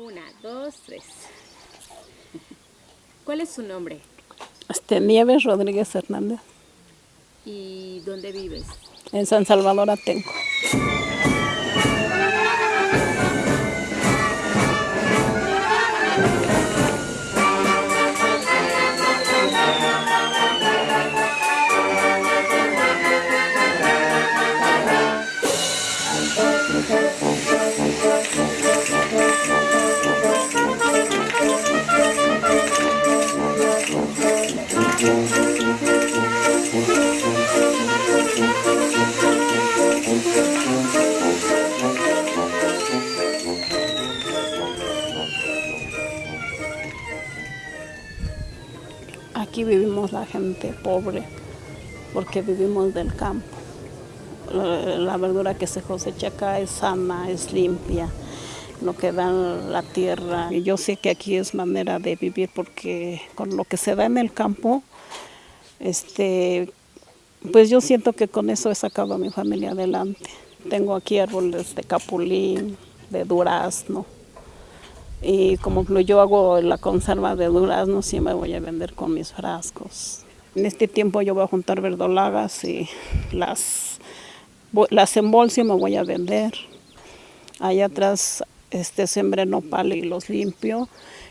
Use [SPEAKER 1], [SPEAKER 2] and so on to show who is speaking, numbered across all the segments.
[SPEAKER 1] Una, dos, tres. ¿Cuál es su nombre?
[SPEAKER 2] Este, Nieves Rodríguez Hernández.
[SPEAKER 1] ¿Y dónde vives?
[SPEAKER 2] En San Salvador Atenco. La gente pobre porque vivimos del campo. La, verdura que se cosecha acá es sana, es limpia, lo que da la tierra. Yo sé que aquí es manera de vivir porque con lo que se da en el campo, este, pues yo siento que con eso he sacado a mi familia adelante. Tengo aquí árboles de capulín, de durazno, y como yo hago la conserva de durazno, me voy a vender con mis frascos. En este tiempo yo voy a juntar verdolagas y las, las embolso y me voy a vender. Allá atrás este, sembré nopal y los limpio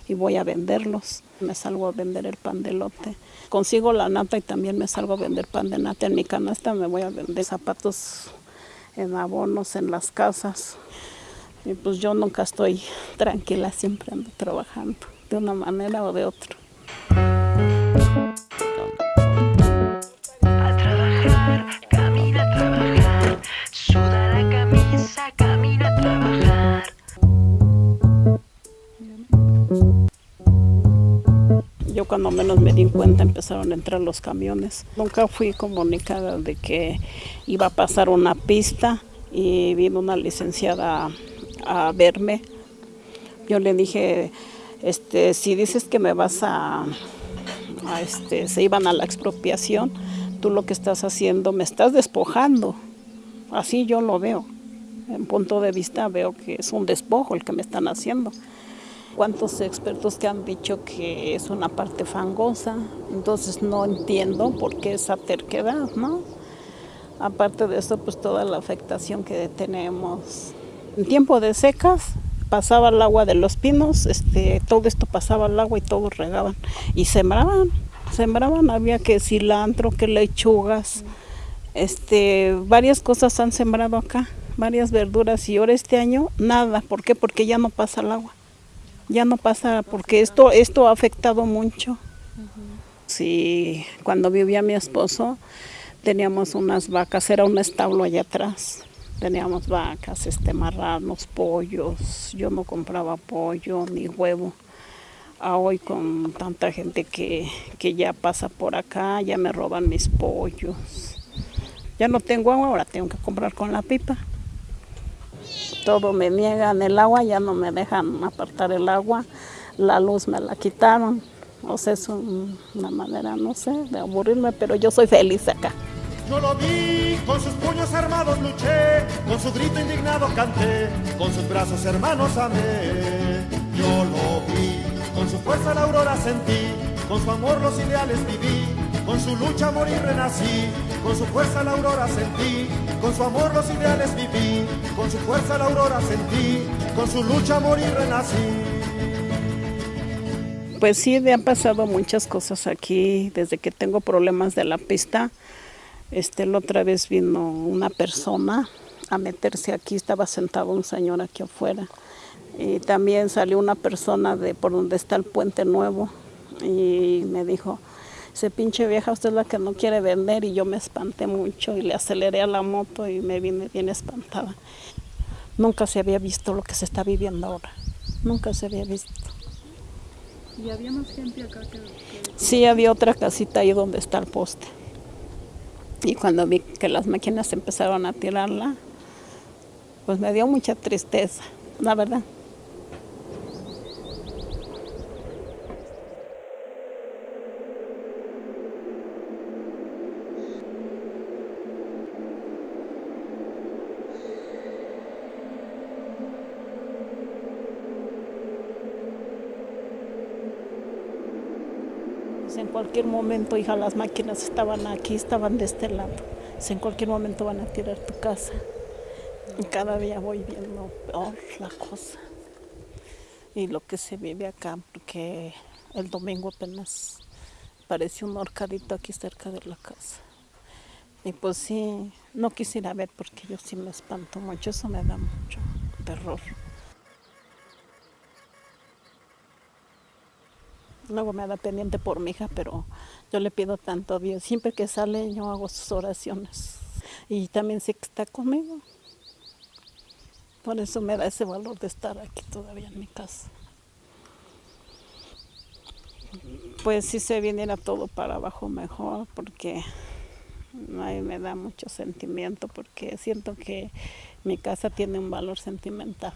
[SPEAKER 2] y voy a venderlos. Me salgo a vender el pan de lote. Consigo la nata y también me salgo a vender pan de nata. En mi canasta me voy a vender zapatos en abonos en las casas. Y pues yo nunca estoy tranquila, siempre ando trabajando, de una manera o de otra.
[SPEAKER 3] A trabajar, camina a trabajar, suda la camisa, camina a trabajar.
[SPEAKER 2] Yo cuando menos me di cuenta empezaron a entrar los camiones. Nunca fui comunicada de que iba a pasar una pista y vino una licenciada a verme. Yo le dije, este, si dices que me vas a, a este, se iban a la expropiación, tú lo que estás haciendo, me estás despojando. Así yo lo veo. En punto de vista veo que es un despojo el que me están haciendo. ¿Cuántos expertos que han dicho que es una parte fangosa? Entonces no entiendo por qué esa terquedad, ¿no? Aparte de eso, pues toda la afectación que tenemos en tiempo de secas pasaba el agua de los pinos, este, todo esto pasaba el agua y todos regaban y sembraban, sembraban, había que cilantro, que lechugas, este, varias cosas han sembrado acá, varias verduras. Y ahora este año nada, ¿por qué? Porque ya no pasa el agua, ya no pasa, porque esto, esto ha afectado mucho. Sí, cuando vivía mi esposo teníamos unas vacas, era un establo allá atrás Teníamos vacas, este, marranos, pollos. Yo no compraba pollo ni huevo. A hoy con tanta gente que, que ya pasa por acá, ya me roban mis pollos. Ya no tengo agua, ahora tengo que comprar con la pipa. Todo me niegan el agua, ya no me dejan apartar el agua. La luz me la quitaron. O sea, es un- una manera, no sé, de aburrirme, pero yo soy feliz acá.
[SPEAKER 4] Yo lo vi, con sus puños armados luché, con su grito indignado canté, con sus brazos hermanos amé. Yo lo vi, con su fuerza la aurora sentí, con su amor los ideales viví, con su lucha morir renací, con su fuerza la aurora sentí, con su amor los ideales viví, con su fuerza la aurora sentí, con su lucha morir renací.
[SPEAKER 2] Pues sí, me han pasado muchas cosas aquí desde que tengo problemas de la pista. Este, la otra vez vino una persona a meterse aquí, estaba sentado un señor aquí afuera. Y también salió una persona de por donde está el puente nuevo y me dijo, ese pinche vieja, usted es la que no quiere vender y yo me espanté mucho y le aceleré a la moto y me vine bien espantada. Nunca se había visto lo que se está viviendo ahora, nunca se había visto.
[SPEAKER 5] ¿Y había más gente acá que, que-
[SPEAKER 2] Sí, había otra casita ahí donde está el poste. Y cuando vi que las máquinas empezaron a tirarla, pues me dio mucha tristeza, la verdad. En cualquier momento, hija, las máquinas estaban aquí, estaban de este lado. Dice, en cualquier momento van a tirar tu casa. Y cada día voy viendo peor la cosa. Y lo que se vive acá, porque el domingo apenas pareció un horcadito aquí cerca de la casa. Y pues sí, no quisiera ver porque yo sí me espanto mucho, eso me da mucho terror. Luego me da pendiente por mi hija, pero yo le pido tanto a Dios. Siempre que sale yo hago sus oraciones. Y también sé que está conmigo. Por eso me da ese valor de estar aquí todavía en mi casa. Pues si se viniera todo para abajo mejor, porque me da mucho sentimiento, porque siento que mi casa tiene un valor sentimental.